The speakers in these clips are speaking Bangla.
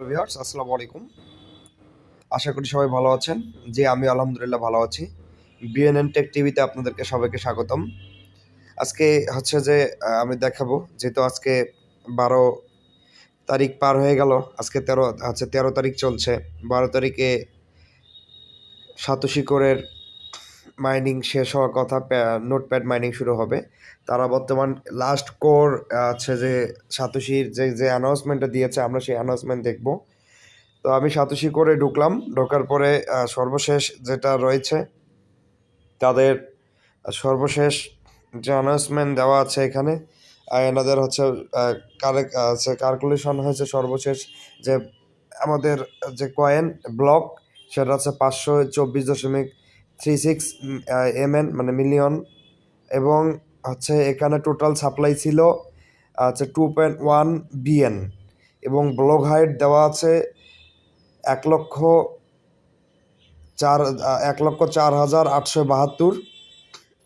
আসসালামু আলাইকুম। আশা করি সবাই ভালো আছেন। যে আমি আলহামদুলিল্লাহ ভালো আছি। বিএনএন টেক টিভিতে আপনাদেরকে সবাইকে স্বাগতম। আজকে হচ্ছে যে আমি দেখাবো, যেহেতু আজকে বারো তারিখ পার হয়ে গেল, আজকে তেরো, হচ্ছে তেরো তারিখ চলছে। বারো তারিখে সাতোশি কোরের মাইনিং শেষ হওয়ার কথা নোটপ্যাড মাইনিং শুরু হবে। তারা বর্তমান লাস্ট কোর আছে যে সাতোশির যে যে অ্যানাউন্সমেন্টটা দিয়েছে, আমরা সেই অ্যানাউন্সমেন্ট দেখব। তো আমি সাতোশি করে ঢুকলাম, ঢোকার পরে সর্বশেষ যেটা রয়েছে, তাদের সর্বশেষ যে অ্যানাউন্সমেন্ট দেওয়া আছে এখানে এনাদের হচ্ছে কারেক্ট আছে হয়েছে সর্বশেষ যে আমাদের যে কয়েন ব্লক সেটা হচ্ছে পাঁচশো চব্বিশ দশমিক থ্রি সিক্স এমএন মানে মিলিয়ন। এবং হচ্ছে এখানে টোটাল সাপ্লাই ছিল, হচ্ছে টু পয়েন্ট ওয়ান বিএন এবং ব্লক হাইট দেওয়া আছে এক লক্ষ চার এক লক্ষ চার হাজার আটশো বাহাত্তর।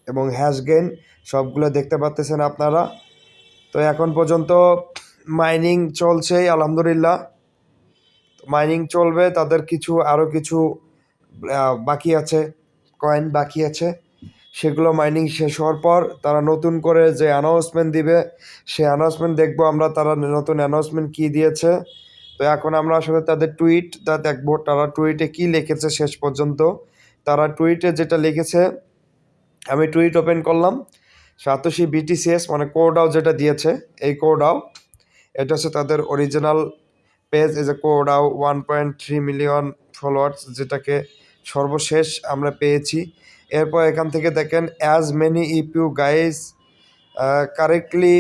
এবং হ্যাশ গেন সবগুলো দেখতে পাচ্তেছেন আপনারা। তো এখন পর্যন্ত মাইনিং চলছে, আলহামদুলিল্লাহ। মাইনিং চলবে, তাদের কিছু আরও কিছু বাকি আছে। কয়েন বাকি আছে। সেগুলো মাইনিং শেষ হওয়ার পর তারা নতুন করে যে অ্যানাউন্সমেন্ট দিবে, সেই অ্যানাউন্সমেন্ট দেখব আমরা তারা নতুন অ্যানাউন্সমেন্ট কী দিয়েছে। তো এখন আমরা আসলে তাদের টুইটটা দেখব তারা টুইটে কী লিখেছে শেষ পর্যন্ত। তারা টুইটে যেটা লিখেছে, আমি টুইট ওপেন করলাম, সাতোশি বিটিসিএস মানে কোডাও যেটা দিয়েছে, এই কোডাও এটা হচ্ছে তাদের অরিজিনাল পেজ এই যে কোডাও one point three million followers যেটাকে সর্বশেষ আমরা পেয়েছি। এরপর এখান থেকে দেখেন as many if you guys correctly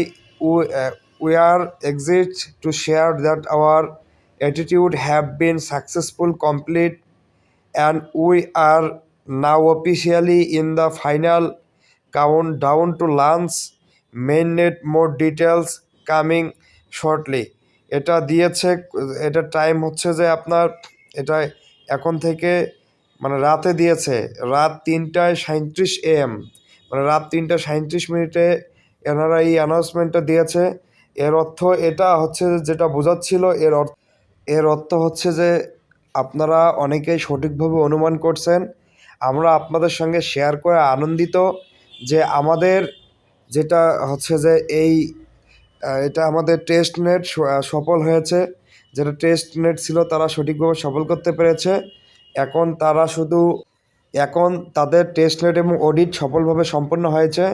we are excited to share that our attitude have been successful complete and we are now are in the final countdown to launch launch. Net more details coming shortly এটা দিয়েছে, এটা টাইম হচ্ছে যে আপনার, এটা এখন থেকে মানে রাতে দিয়েছে। রাত তিনটায় সাঁত্রিশ এম। মানে রাত তিনটা সাঁত্রিশ মিনিটে এনারা এই অ্যানাউন্সমেন্টটা দিয়েছে। এর অর্থ এটা হচ্ছে যেটা বোঝাচ্ছিল এর অর্থ এর অর্থ হচ্ছে যে, আপনারা অনেকেই সঠিকভাবে অনুমান করছেন। আমরা আপনাদের সঙ্গে শেয়ার করে আনন্দিত যে আমাদের যেটা হচ্ছে যে, এই এটা আমাদের টেস্ট নেট সফল হয়েছে। যেটা টেস্ট নেট ছিল, তারা সঠিকভাবে সফল করতে পেরেছে। এখন তারা শুধু, এখন তাদের টেস্ট নেট এবং অডিট সফলভাবে সম্পন্ন হয়েছে।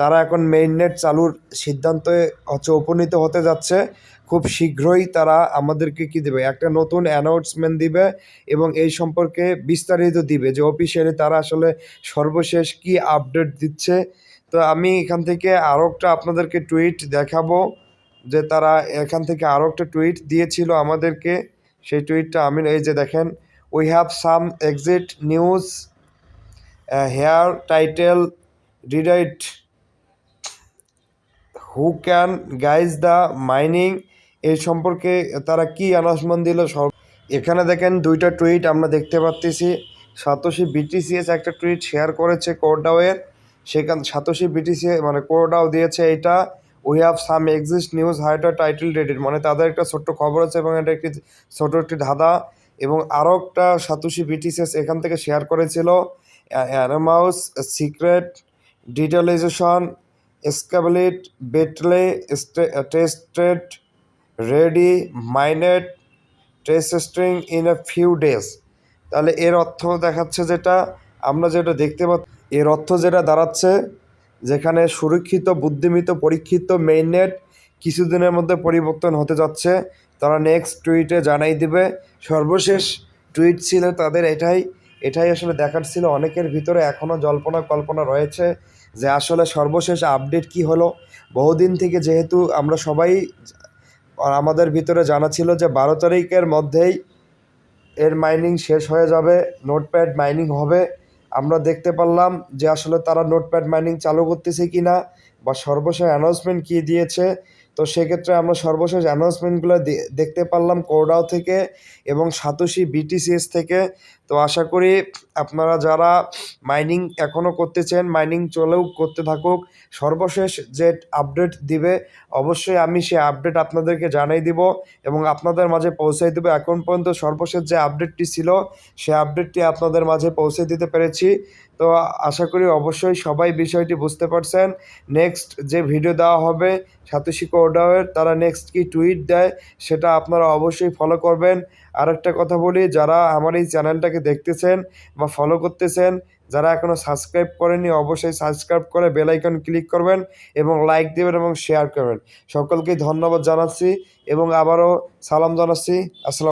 তারা এখন মেইন নেট চালুর সিদ্ধান্তে হচ্ছে উপনীত হতে যাচ্ছে। খুব শীঘ্রই তারা আমাদেরকে কি দেবে? একটা নতুন অ্যানাউন্সমেন্ট দিবে এবং এই সম্পর্কে বিস্তারিত দিবে যে অফিসিয়ালি তারা আসলে সর্বশেষ কি আপডেট দিচ্ছে। তো আমি এখান থেকে আরও একটা আপনাদেরকে টুইট দেখাবো যে তারা এখান থেকে আরও একটা টুইট দিয়েছিল আমাদেরকে। সেই টুইটটা আমি, এই যে দেখেন we have some exciting news here title reddit who can guys the mining এই সম্পর্কে তারা কি অ্যানাউন্সমেন্ট দিল? সব এখানে দেখেন দুইটা টুইট আমরা দেখতে পাচ্তেছি। সাতোশি বিটিসিএস একটা টুইট শেয়ার করেছে কোরডাওয়ের সেখান সাতোশি বিটিসি মানে কোরডাও দিয়েছে এটা। We have some exciting news here title reddit মানে তাদের একটা ছোট্ট খবর আছে এবং এটা একটি ছোট একটি ধাঁধা। এবং আরও একটা সাতোশি বিটিসিএস এখান থেকে শেয়ার করেছিল anonymous secret detailization escalate beta tested ready mainnet test in a few days তাহলে এর অর্থ দেখাচ্ছে যেটা, আমরা যেটা দেখতে পাচ্ছি, এর অর্থ যেটা দাঁড়াচ্ছে, যেখানে সুরক্ষিত, বুদ্ধিমিত, পরীক্ষিত মেইননেট কিছুদিনের মধ্যে পরিবর্তন হতে যাচ্ছে। তারা নেক্সট টুইটে জানাই দিবে। সর্বশেষ টুইট ছিল তাদের এটাই। এটাই আসলে দেখার ছিল। অনেকের ভিতরে এখনও জল্পনা কল্পনা রয়েছে যে আসলে সর্বশেষ আপডেট কি হলো। বহুদিন থেকে যেহেতু আমরা সবাই আমাদের ভিতরে জানা ছিল যে বারো তারিখের মধ্যেই এর মাইনিং শেষ হয়ে যাবে নোটপ্যাড মাইনিং হবে। আমরা দেখতে পারলাম যে আসলে তারা নোটপ্যাড মাইনিং চালু করতেছে কি না বা সর্বশেষ অ্যানাউন্সমেন্ট কী দিয়েছে। তো সেক্ষেত্রে আমরা সর্বশেষ অ্যানাউন্সমেন্টগুলো দেখতে পারলাম কোরডাও থেকে এবং সাতোশি বিটিসিএস থেকে। তো আশা করি আপনারা যারা মাইনিং এখনও করতেছেন মাইনিং চলেও করতে থাকুক, সর্বশেষ যে আপডেট দিবে, অবশ্যই আমি সেই আপডেট আপনাদেরকে জানাই দিব এবং আপনাদের মাঝে পৌঁছাই দেবো। এখন পর্যন্ত সর্বশেষ যে আপডেটটি ছিল সেই আপডেটটি আপনাদের মাঝে পৌঁছে দিতে পেরেছি। তো আশা করি অবশ্যই সবাই বিষয়টি বুঝতে পারছেন। নেক্সট যে ভিডিও দেওয়া হবে সাতোশি কোডাওয়ের তারা নেক্সট কি টুইট দেয়, সেটা আপনারা অবশ্যই ফলো করবেন। আরেকটা কথা বলি, যারা আমার এই চ্যানেলটাকে দেখতেছেন বা ফলো করতেছেন, যারা এখনও সাবস্ক্রাইব করেনি অবশ্যই সাবস্ক্রাইব করে বেলাইকন ক্লিক করবেন এবং লাইক দেবেন এবং শেয়ার করবেন। সকলকে ধন্যবাদ জানাচ্ছি এবং আবারও সালাম জানাচ্ছি। আসসালাম